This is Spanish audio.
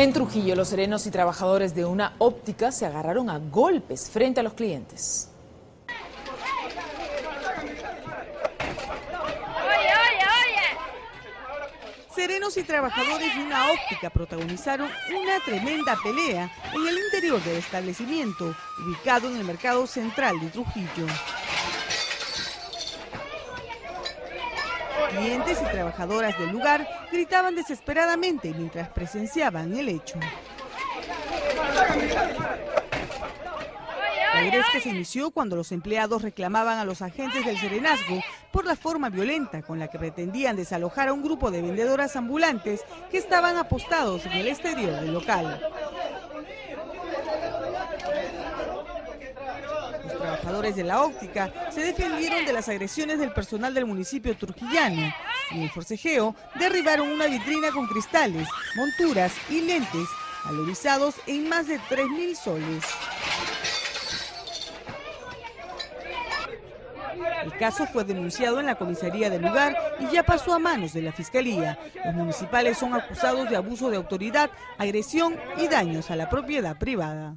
En Trujillo, los serenos y trabajadores de una óptica se agarraron a golpes frente a los clientes. Serenos y trabajadores de una óptica protagonizaron una tremenda pelea en el interior del establecimiento, ubicado en el mercado central de Trujillo. Clientes y trabajadoras del lugar gritaban desesperadamente mientras presenciaban el hecho. La que se inició cuando los empleados reclamaban a los agentes del serenazgo por la forma violenta con la que pretendían desalojar a un grupo de vendedoras ambulantes que estaban apostados en el exterior del local. Los trabajadores de la óptica se defendieron de las agresiones del personal del municipio turquillano y en el forcejeo derribaron una vitrina con cristales, monturas y lentes valorizados en más de 3.000 soles. El caso fue denunciado en la comisaría del lugar y ya pasó a manos de la fiscalía. Los municipales son acusados de abuso de autoridad, agresión y daños a la propiedad privada.